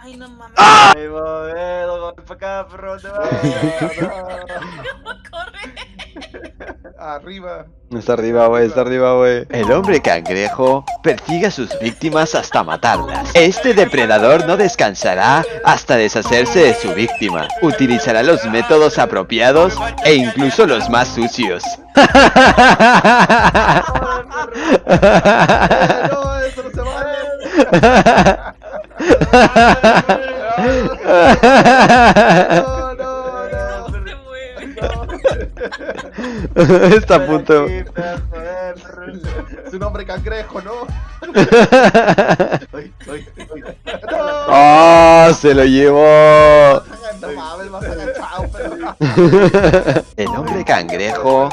Ay, no mames. Ahí va, eh, no, para acá, perro, te va. Corre. Arriba. Está arriba, güey, está arriba, güey. El hombre cangrejo persigue a sus víctimas hasta matarlas. Este depredador no descansará hasta deshacerse de su víctima. Utilizará los métodos apropiados e incluso los más sucios. No, eso no se vale. No, no, no. Se mueve. Está a punto. Un hombre cangrejo, ¿no? Ay, ay, ay. No. ¡Oh! Se lo llevó. No. El hombre cangrejo.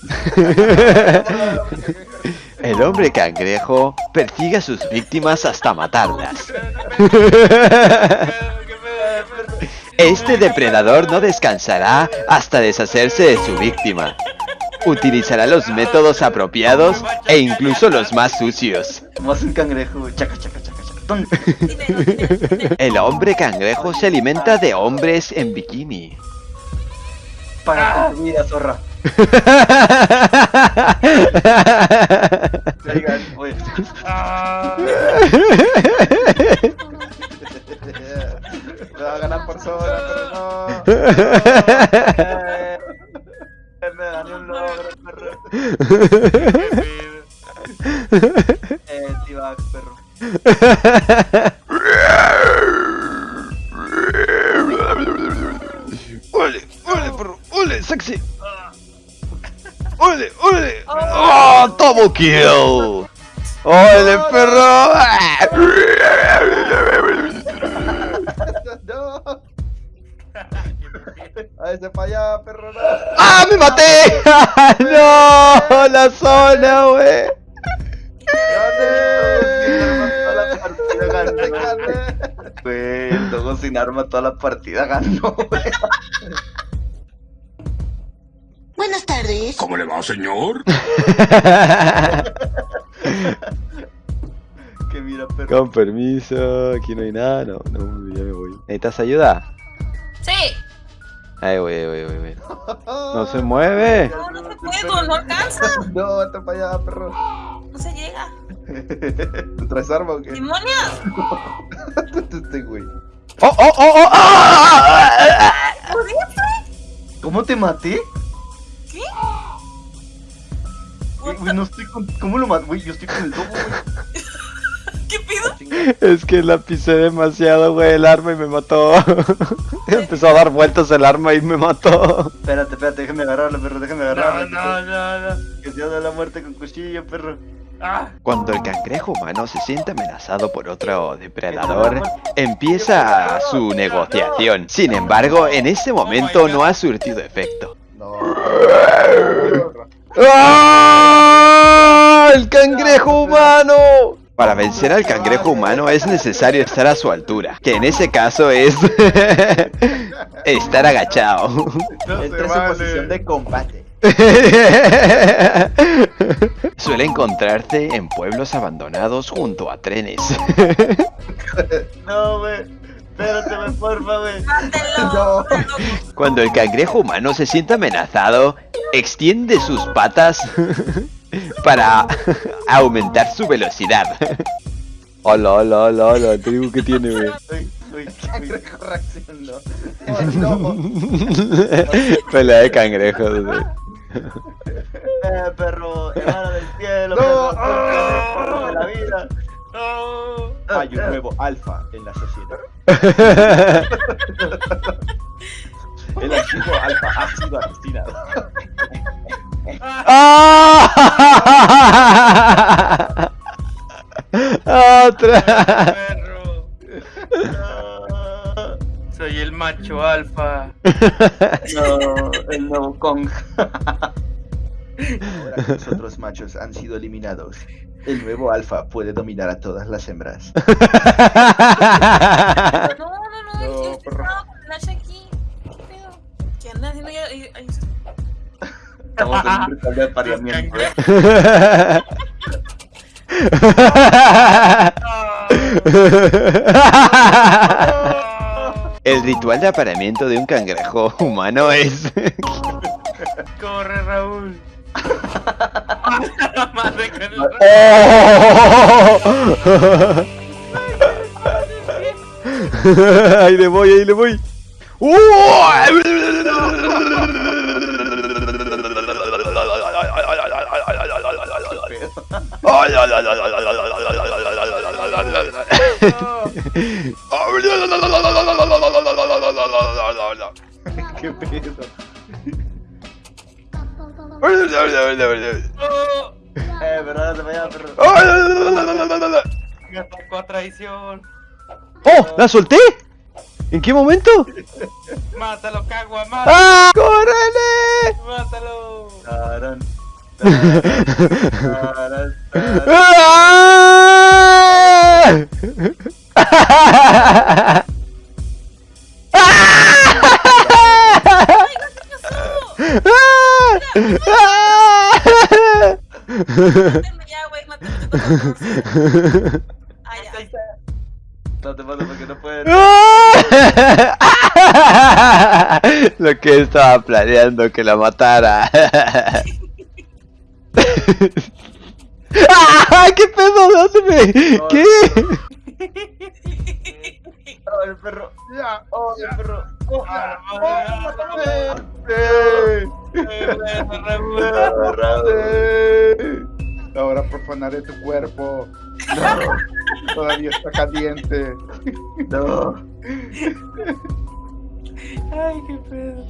El hombre cangrejo persigue a sus víctimas hasta matarlas. Este depredador no descansará hasta deshacerse de su víctima. Utilizará los métodos apropiados e incluso los más sucios. Más un cangrejo. Chaca, chaca, chaca, chaca. Ton. Dinero, dinero, dinero. El hombre cangrejo se alimenta de hombres en bikini. Para tu vida, zorra. Oigan, oye. Me va a ganar por sobra, pero no. Me un logro, perro. Eh, T-Bag, perro. ¡Ole! ¡Ole, perro! ¡Ole, sexy! ¡Ole, ole! ¡Oh, double kill! ¡Ole, perro! No. A ese para allá, perro, no. ¡Ah, me maté! ¡No! ¡La zona, güey! Gané. Gané. Güey, el Dogo sin arma toda la partida ganó, güey. Tardes. ¿Cómo le va, señor? Que mira, perro. Con permiso, aquí no hay nada, no, no, ya me voy. ¿Necesitas ayuda? Sí. Ahí voy, ahí voy, ahí voy. No se mueve. No, no se puede, no alcanza. No, vete para allá, perro. No se llega. ¿Tú traes arma o qué? ¡Demonios! Este güey. ¡Oh, oh, oh, oh! ¡Ah! ¿Pudiste? ¿Cómo te maté? Güey, no estoy con... ¿Cómo lo maté? Güey, yo estoy con el dogo, güey. ¿Qué pido? Es que la pisé demasiado, güey, el arma y me mató. Empezó a dar vueltas el arma y me mató. Espérate, espérate, déjame agarrarlo, perro, déjame No, agarrarlo. no, no, no. Que se da la muerte con cuchillo, perro. Ah, Cuando el cangrejo humano se siente amenazado por otro depredador, empieza su negociación. Sin embargo, en este momento no ha surtido efecto. No. ¡Ah! ¡El cangrejo humano! Para vencer al cangrejo humano es necesario estar a su altura, que en ese caso es estar agachado. no Entra en su posición de combate. Suele encontrarse en pueblos abandonados junto a trenes. No, güey. Espérate, porfa, güey. ¡Mátelo! Cuando el cangrejo humano se siente amenazado, extiende sus patas para aumentar su velocidad. Hola, hola, hola, hola, te digo que tiene, güey. Uy, uy, cangrejo reaccionó. Oh, no. Pelea de cangrejos, güey. Eh, perro, hermano del cielo, No. perro, perro de la vida. No. Hay un nuevo alfa en la sociedad. El antiguo alfa ha sido asesinado. ¡Ah! ¡Otra! Perro. Soy el macho alfa. No, el nuevo Kong. Ahora que los otros machos han sido eliminados, el nuevo alfa puede dominar a todas las hembras. Estamos en un ritual de apareamiento. El ritual de apareamiento de un cangrejo humano es... Corre, Raúl. Madre el ahí le voy, ahí le voy. ¿Qué pedo? Oh, Eh, no te vayas, perro. Me atacó a traición. ¡Oh! ¡La solté! ¿En qué momento? Mátalo, cagua, mátalo. ¡Ah! ¡Córrele! Mátalo. Tarán, tarán, tarán, tarán. ¡Ah! Toca. Ah, ya. No te mato porque no puedes. Lo que estaba planeando que la matara. ¡Ah! ¿Qué pedo? ¿Dónde me? ¿Qué? Oh, el perro. Ya. Oh, el perro. Oh. Ahora profanaré tu cuerpo. Todavía está caliente. No. Ay, qué pedo.